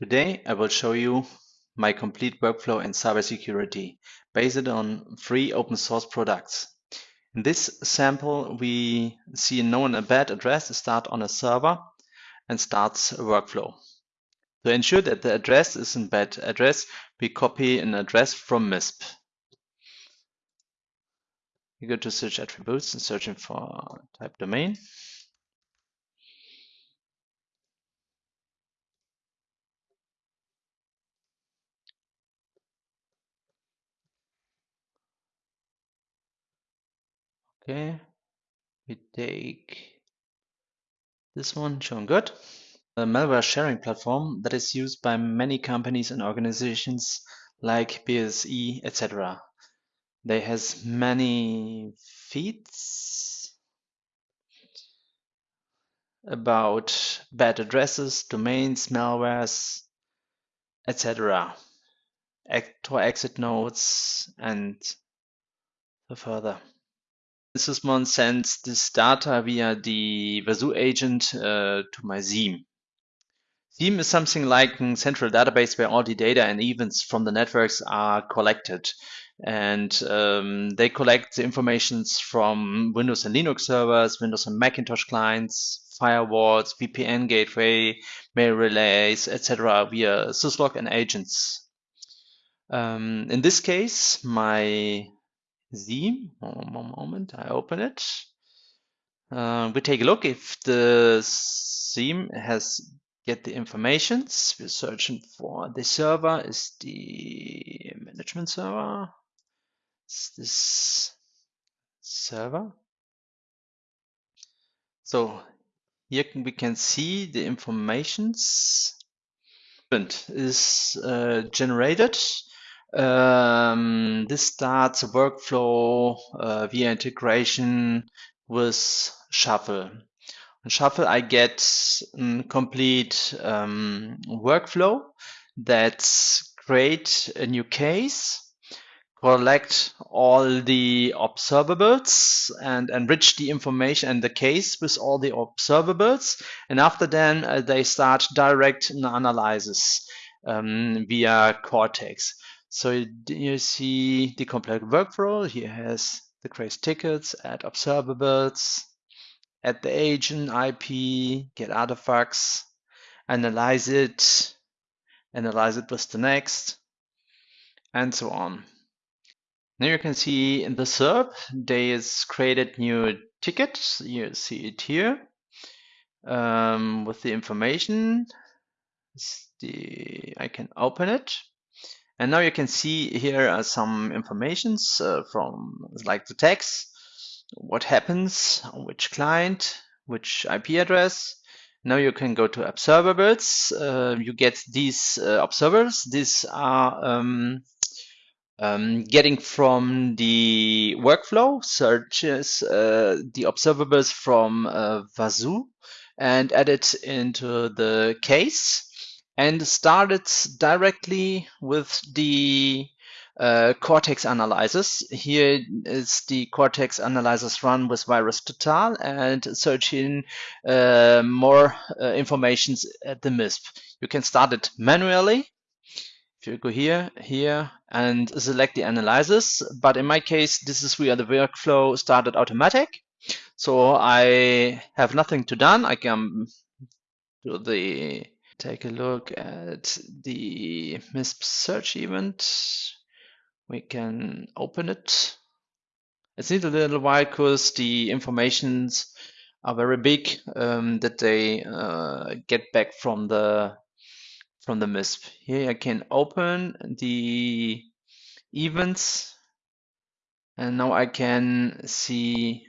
Today I will show you my complete workflow in cybersecurity based on free open source products. In this sample we see a known bad address start on a server and starts a workflow. To ensure that the address is bad address, we copy an address from MISP. We go to search attributes and searching for type domain. Okay, we take this one, showing good. A malware sharing platform that is used by many companies and organizations like BSI, etc. They has many feeds about bad addresses, domains, malwares, etc. Actor exit nodes and further. Sysmon sends this data via the Wazuh agent uh, to my SIEM. SIEM is something like a central database where all the data and events from the networks are collected. And um, they collect the informations from Windows and Linux servers, Windows and Macintosh clients, firewalls, VPN gateway, mail relays, etc. via syslog and agents. Um, in this case, my SIEM. One moment, I open it. Uh, we take a look if the SIEM has get the informations. We're searching for the server is the management server. Is this server? So here we can see the informations is uh, generated um, this starts a workflow uh, via integration with Shuffle. On Shuffle, I get a complete um, workflow that's create a new case, collect all the observables and enrich the information and the case with all the observables. And after then, uh, they start direct analysis um, via Cortex. So you see the complete workflow. Here has the create tickets, add observables, add the agent IP, get artifacts, analyze it, analyze it with the next, and so on. Now you can see in the SERP, they has created new tickets. You see it here um, with the information. The, I can open it. And now you can see here are some informations uh, from like the text, what happens, which client, which IP address. Now you can go to observables. Uh, you get these uh, observers. These are um, um, getting from the workflow searches uh, the observables from uh, Wazuh and add it into the case and started directly with the uh, Cortex analyzers. Here is the Cortex analyzers run with VirusTotal and searching uh, more uh, information at the MISP. You can start it manually. If you go here, here, and select the analyzers, but in my case, this is where the workflow started automatic. So I have nothing to done. I can do the take a look at the MISP search event. We can open it. It needs a little while because the informations are very big um, that they uh, get back from the from the MISP. Here I can open the events and now I can see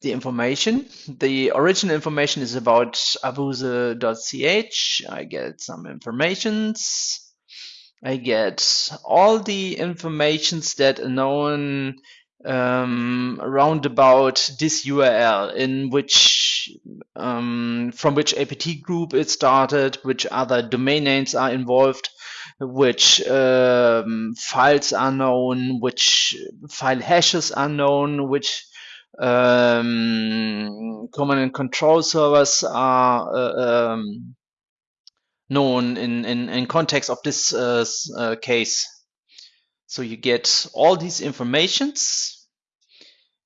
the information. The original information is about abuse.ch. I get some informations. I get all the informations that are known um, around about this URL in which um, from which APT group it started, which other domain names are involved, which um, files are known, which file hashes are known, which um, command and control servers are uh, um, known in, in, in context of this uh, uh, case. So you get all these informations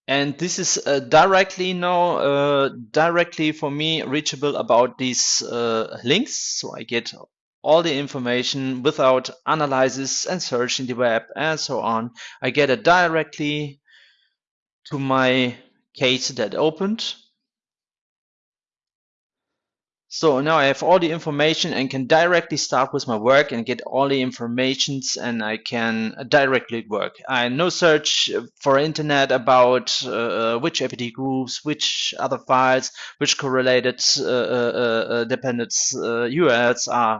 and this is directly now directly for me reachable about these links so I get all the information without analysis and searching the web and so on I get it directly to my case that opened so now I have all the information and can directly start with my work and get all the informations and I can directly work. I no search for internet about uh, which apt groups, which other files, which correlated uh, uh, uh URLs uh,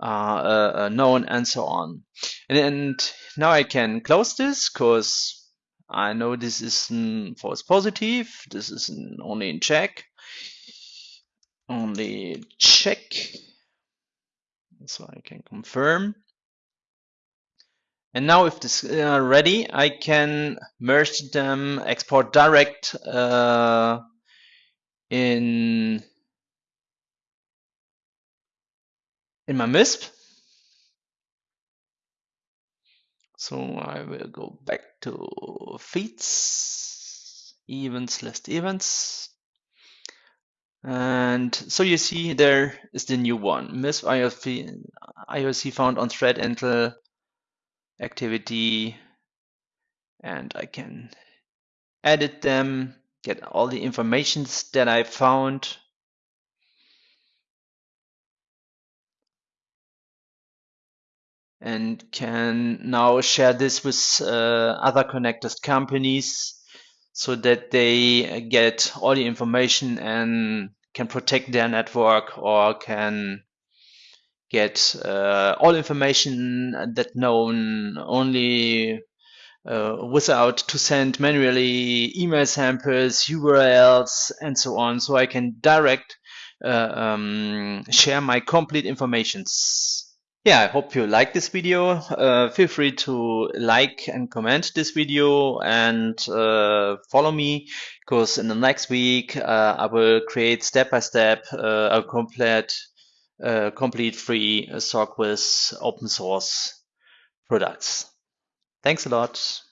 are uh, known and so on. And, and, now I can close this because I know this is false positive. This is only in check. Only check. So I can confirm. And now if this is uh, ready I can merge them export direct uh, in in my MISP so I will go back to feeds events list events and so you see there is the new one, miss IOC, found on threat intel activity. And I can edit them, get all the informations that I found. And can now share this with uh, other connectors companies so that they get all the information and can protect their network or can get uh, all information that known only uh, without to send manually email samples, URLs, and so on. So I can direct uh, um, share my complete informations. Yeah, I hope you like this video. Uh, feel free to like and comment this video and uh, follow me because in the next week uh, I will create step by step uh, a complete, uh, complete free SOC with open source products. Thanks a lot.